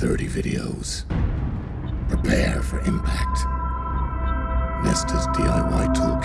30 videos. Prepare for impact. Nesta's DIY toolbox.